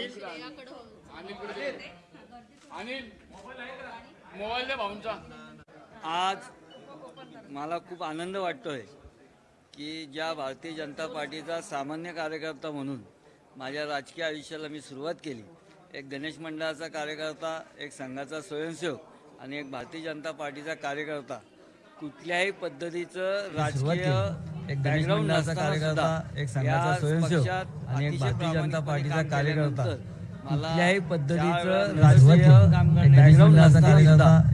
अनिल कुठे दे. अनिल मोबाईल दे भाऊंचा. आज मला खूप आनंद वाटतोय की ज्या भारतीय जनता पार्टीचा सामान्य कार्यकर्ता म्हणून माझ्या राजकीय आयुष्याला मी सुरुवात केली. एक गणेश मंडळाचा कार्यकर्ता एक संघाचा स्वयंसेवक आणि एक भारतीय जनता पार्टीचा कार्यकर्ता. कुठल्याही पद्धतीचं राजकीय एक गणेश बॅकग्राऊंड कार्यकर्ता, एक संघाचा स्वयंसेवक आणि एक भारतीय जनता पार्टीचा कार्यकर्ता, कुठल्याही पद्धतीचं राजकीय राजकीय काम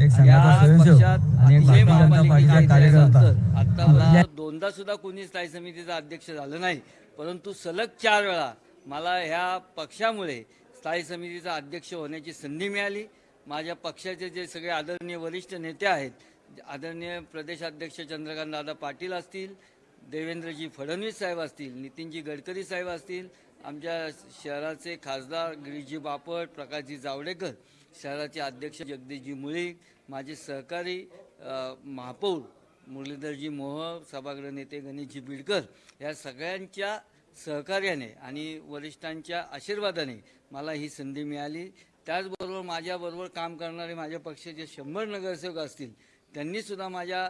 एक संघाचा स्वयंसेवक आणि एक भारतीय जनता पार्टीचा कार्यकर्ता. आता मला दोनदा सुद्धा कोणी स्थायी समितीचा अध्यक्ष झालं नाही परंतु सलग चार वेळा मला ह्या पक्षामुळे स्थायी समितीचा अध्यक्ष होण्याची संधी मिळाली माझ्या पक्षाचे जे सगळे आदरणीय वरिष्ठ नेते आहेत आदरणीय प्रदेशाध्यक्ष चंद्रकांत दादा पाटील असतील देवेंद्रजी फडणवीस साहेब असतील नितीनजी गडकरी साहेब असतील आमच्या शहराचे खासदार गिरीशजी बापट प्रकाशजी जावडेकर शहराचे अध्यक्ष जगदीशजी मुळीक माझे सहकारी महापौर मुरलीधरजी मोह सभागृह नेते गणेशजी बिडकर या सगळ्यांच्या सहकार्याने आणि वरिष्ठांच्या आशीर्वादाने मला ही संधी मिळाली. त्याचबरोबर माझ्याबरोबर काम करणारे माझ्या पक्षाचे शंभर नगरसेवक असतील त्यांनीसुद्धा माझ्या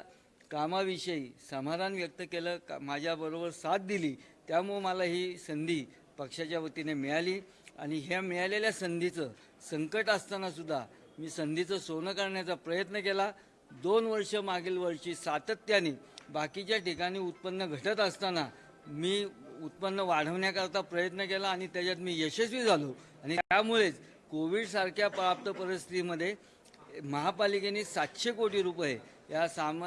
कामाविषयी समाधान व्यक्त केलं का माझ्याबरोबर साथ दिली त्यामुळं मला ही संधी पक्षाच्या वतीने मिळाली. आणि ह्या मिळालेल्या संधीचं संकट असतानासुद्धा मी संधीचं सोनं करण्याचा प्रयत्न केला. दोन वर्ष मागील वर्षी सातत्याने बाकीच्या ठिकाणी उत्पन्न घटत असताना मी उत्पन्न वाढवण्याकरता प्रयत्न केला आणि त्याच्यात मी यशस्वी झालो. आणि त्यामुळेच कोविडसारख्या प्राप्त परिस्थितीमध्ये महापालिकेने सातशे कोटी रुपये या साम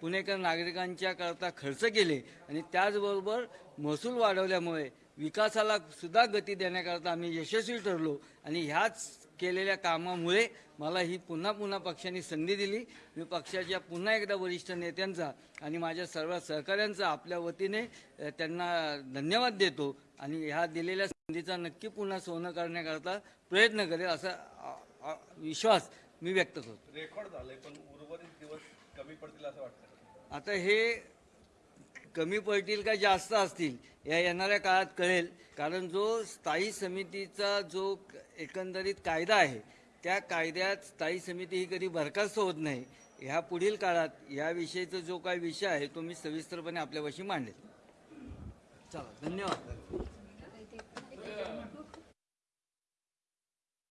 पुणेकर नागरिकांच्या करता खर्च केले आणि त्याचबरोबर महसूल वाढवल्यामुळे विकासाला सुद्धा गती देण्याकरता आम्ही यशस्वी ठरलो आणि ह्याच केलेल्या कामामुळे मला ही पुन्हा पुन्हा पक्षाने संधी दिली. मी पक्षाच्या पुन्हा एकदा वरिष्ठ नेत्यांचा आणि माझ्या सर्व सहकाऱ्यांचा आपल्या वतीने त्यांना धन्यवाद देतो आणि ह्या दिलेल्या संधीचा नक्की पुन्हा सोनं करण्याकरता प्रयत्न करेल असा विश्वास मी व्यक्त करतो. रेकॉर्ड झालंय पण पडतील असं वाटतं आता हे कमी पडतील का जास्त असतील या येणाऱ्या काळात कळेल. कारण जो स्थायी समितीचा जो एकंदरीत कायदा आहे त्या कायद्यात स्थायी समिती ही कधी बरखास्त होत नाही. ह्या पुढील काळात याविषयीचा जो काही विषय आहे तो मी सविस्तरपणे आपल्यापाशी मांडेल. चला धन्यवाद.